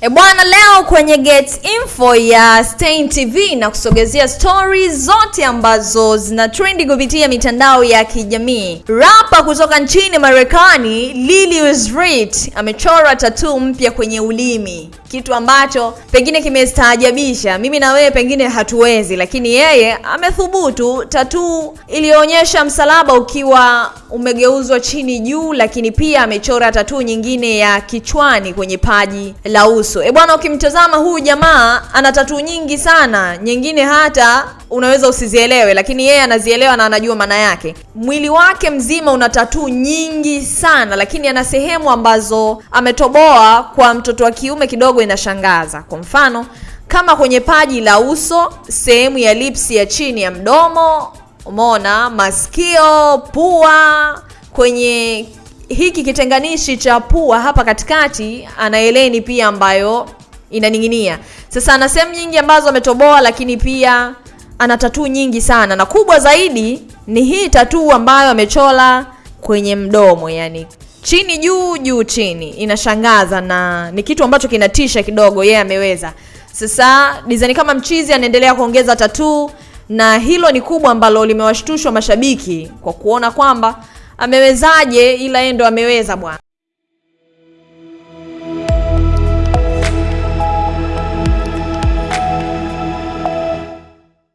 E bwana, leo kwenye Get Info ya Stein TV na kusogezea stories zote ambazo zina trendi kupitia mitandao ya kijamii. Rapa kutoka nchini Marekani Lil Uzi amechora tattoo mpya kwenye ulimi, kitu ambacho pengine kimestaajabisha mimi na wewe, pengine hatuwezi, lakini yeye amethubutu. Tattoo iliyoonyesha msalaba ukiwa umegeuzwa chini juu, lakini pia amechora tatuu nyingine ya kichwani kwenye paji la uso. E bwana, ukimtazama huyu jamaa ana tatuu nyingi sana, nyingine hata unaweza usizielewe, lakini yeye anazielewa na anajua maana yake. Mwili wake mzima una tatuu nyingi sana, lakini ana sehemu ambazo ametoboa kwa mtoto wa kiume kidogo inashangaza. Kwa mfano kama kwenye paji la uso, sehemu ya lipsi ya chini ya mdomo, umeona, masikio, pua, kwenye hiki kitenganishi cha pua hapa katikati ana heleni pia ambayo inaning'inia. Sasa ana sehemu nyingi ambazo ametoboa, lakini pia ana tatuu nyingi sana, na kubwa zaidi ni hii tatuu ambayo amechola kwenye mdomo, yani chini juu juu chini. Inashangaza na ni kitu ambacho kinatisha kidogo, yeye yeah, ameweza. Sasa design kama mchizi anaendelea kuongeza tatuu, na hilo ni kubwa ambalo limewashtushwa mashabiki kwa kuona kwamba amewezaje, ila yeye ndo ameweza bwana.